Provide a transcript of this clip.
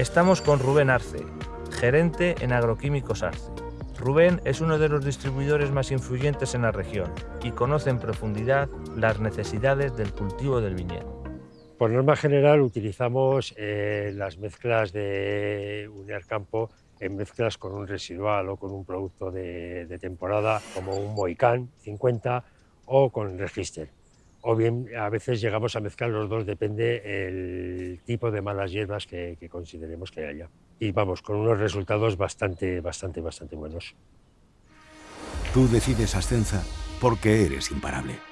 Estamos con Rubén Arce, gerente en Agroquímicos Arce. Rubén es uno de los distribuidores más influyentes en la región y conoce en profundidad las necesidades del cultivo del viñedo. Por norma general utilizamos eh, las mezclas de Uniar Campo en mezclas con un residual o con un producto de, de temporada como un Moicán 50 o con Register. O bien a veces llegamos a mezclar los dos, depende el tipo de malas hierbas que, que consideremos que haya. Y vamos, con unos resultados bastante, bastante, bastante buenos. Tú decides Ascenza porque eres imparable.